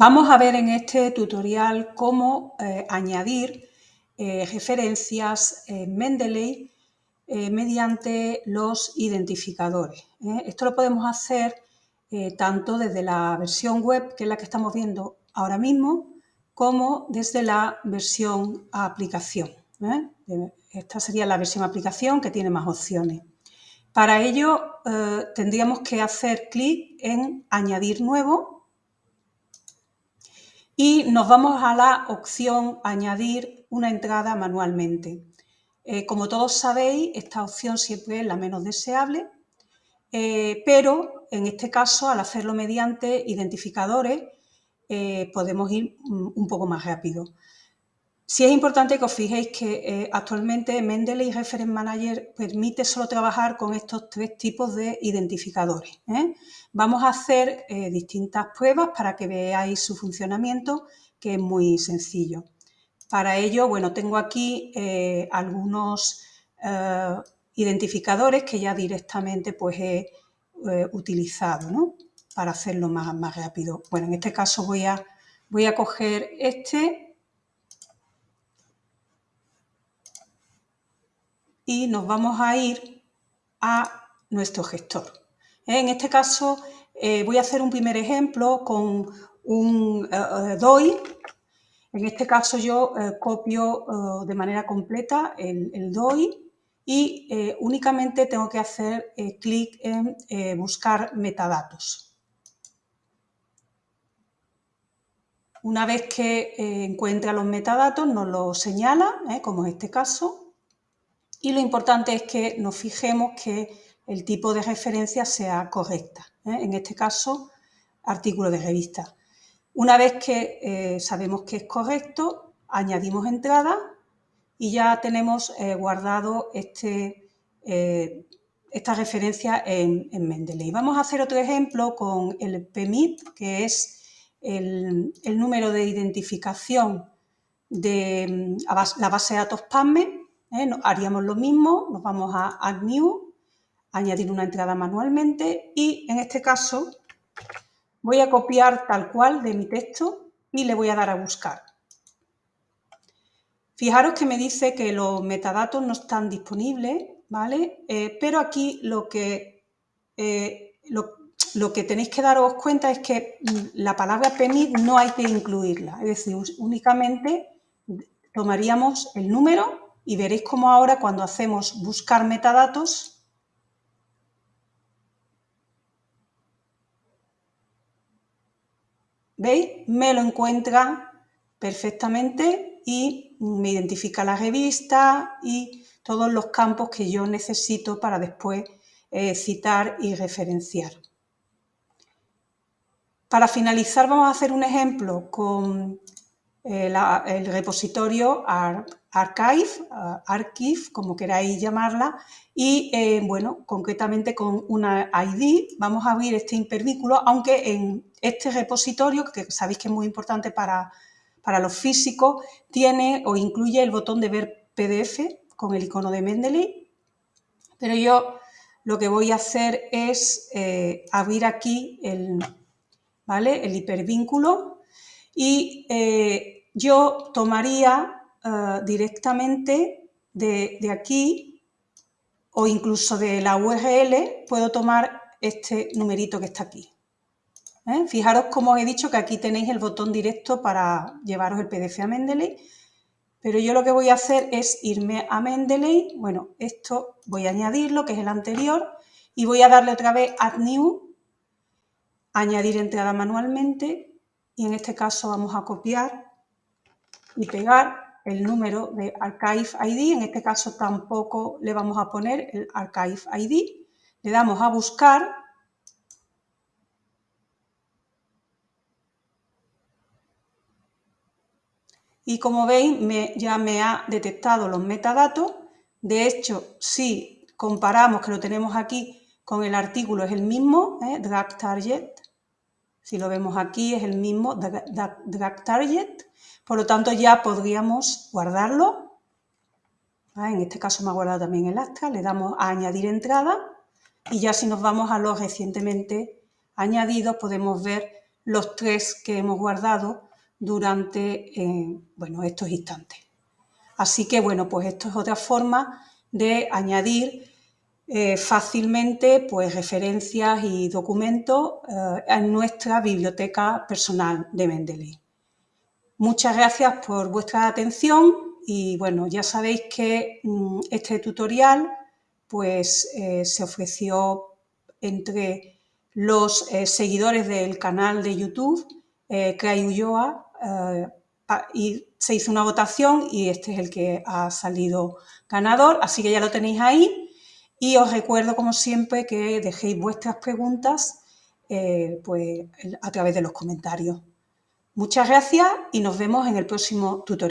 Vamos a ver en este tutorial cómo eh, añadir eh, referencias en Mendeley eh, mediante los identificadores. Esto lo podemos hacer tanto desde la versión web, que es la que estamos viendo ahora mismo, como desde la versión aplicación. Esta sería la versión aplicación que tiene más opciones. Para ello tendríamos que hacer clic en añadir nuevo y nos vamos a la opción añadir una entrada manualmente. Eh, como todos sabéis, esta opción siempre es la menos deseable, eh, pero en este caso, al hacerlo mediante identificadores, eh, podemos ir un poco más rápido. Sí es importante que os fijéis que eh, actualmente Mendeley Reference Manager permite solo trabajar con estos tres tipos de identificadores. ¿eh? Vamos a hacer eh, distintas pruebas para que veáis su funcionamiento, que es muy sencillo. Para ello, bueno, tengo aquí algunos identificadores que ya directamente pues, he utilizado para hacerlo más, más rápido. Bueno, en este caso voy a, voy a coger este y nos vamos a ir a nuestro gestor. En este caso eh, voy a hacer un primer ejemplo con un eh, DOI. En este caso yo eh, copio de manera completa el, el DOI y únicamente tengo que hacer clic en buscar metadatos. Una vez que encuentra los metadatos nos los señala, como en este caso, y lo importante es que nos fijemos que el tipo de referencia sea correcta. ¿eh? En este caso, artículo de revista. Una vez que eh, sabemos que es correcto, añadimos entrada y ya tenemos eh, guardado este, esta referencia en, Mendeley. Vamos a hacer otro ejemplo con el PMIP, que es el, número de identificación de mm, la base de datos PASME ¿eh? Haríamos lo mismo, nos vamos a Add New, añadir una entrada manualmente y en este caso voy a copiar tal cual de mi texto y le voy a dar a buscar. Fijaros que me dice que los metadatos no están disponibles, ¿vale? Eh, pero aquí lo que, eh, lo, que tenéis que daros cuenta es que mm, la palabra PEMID no hay que incluirla, es decir, únicamente tomaríamos el número y veréis cómo ahora cuando hacemos buscar metadatos, ¿veis? Me lo encuentra perfectamente y me identifica la revista y todos los campos que yo necesito para después eh, citar y referenciar. Para finalizar vamos a hacer un ejemplo con eh, el repositorio Archive, uh, Archive, como queráis llamarla, y eh, bueno, concretamente con una ID vamos a abrir este hipervínculo, aunque en este repositorio, que sabéis que es muy importante para, para los físicos, tiene o incluye el botón de ver PDF con el icono de Mendeley, pero yo lo que voy a hacer es eh, abrir aquí el, ¿vale? el hipervínculo y eh, yo tomaría eh, directamente de, aquí o incluso de la URL puedo tomar este numerito que está aquí. ¿eh? Fijaros como os he dicho que aquí tenéis el botón directo para llevaros el PDF a Mendeley, pero yo lo que voy a hacer es irme a Mendeley, bueno, esto voy a añadirlo, que es el anterior, y voy a darle otra vez Add New, añadir entrada manualmente, y en este caso vamos a copiar y pegar el número de Archive ID, en este caso tampoco le vamos a poner el Archive ID, le damos a buscar. Y como veis ya me ha detectado los metadatos, de hecho si comparamos que lo tenemos aquí con el artículo es el mismo, ¿eh? drag target, si lo vemos aquí es el mismo drag target, por lo tanto, ya podríamos guardarlo. En este caso me ha guardado también el acta. Le damos a añadir entrada y ya si nos vamos a los recientemente añadidos podemos ver los tres que hemos guardado durante bueno, estos instantes. Así que, bueno, pues esto es otra forma de añadir eh, fácilmente pues, referencias y documentos eh, en nuestra biblioteca personal de Mendeley. Muchas gracias por vuestra atención y bueno, ya sabéis que mm, este tutorial pues, eh, se ofreció entre los seguidores del canal de YouTube Cray Ulloa y se hizo una votación y este es el que ha salido ganador, así que ya lo tenéis ahí. Y os recuerdo, como siempre, que dejéis vuestras preguntas eh, pues, a través de los comentarios. Muchas gracias y nos vemos en el próximo tutorial.